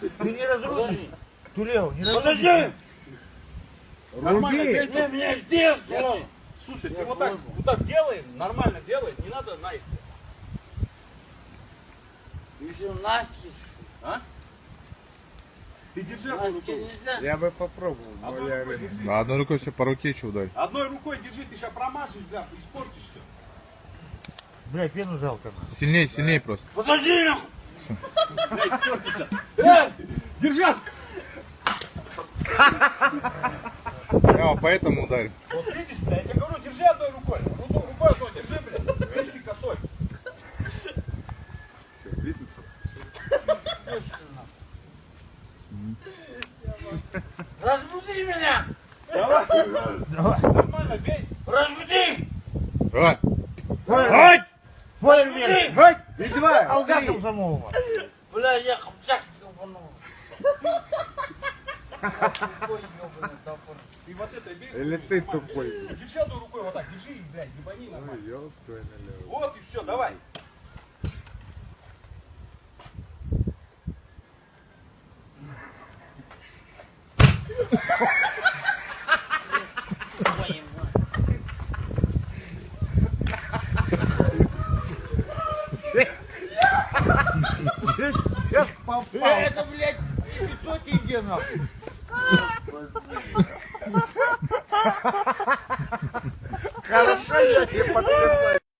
Ты не разрушишь. Тулео, не разрушишь. Подожди! Нормально, пей. Ты меня здесь! Слушай, ты вот так, вот так делай, нормально делай, не надо наискось. Еще наскись. А? Ты держи Наски рукой. нельзя. Я бы попробовал, но Одной я... рукой держи. На одной рукой еще по руке еще ударь. Одной рукой держи, ты сейчас промажешь, бля, испортишь все. Бля, пену жалко. Сильнее, сильнее просто. Подожди, нахуй! Держи! Я поэтому ударил. Вот видишь, бля, я тебе говорю, держи одной рукой. Руку, рукой одной держи, бля. Видишь, косой. Что, видно? Разбуди меня! Давай. Давай. Нормально, бей. Разбуди! Давай. И два, Алга три. комсомолова. Бля, я хапчак ебанул. И вот это бей. Или ты тупой. Одной рукой вот так, держи, и, блядь, ебани Ой, нормально. Вот и все, давай. Сейчас попал. Это, блядь, 500 тенге, нахуй. Хорошо, я не подписал.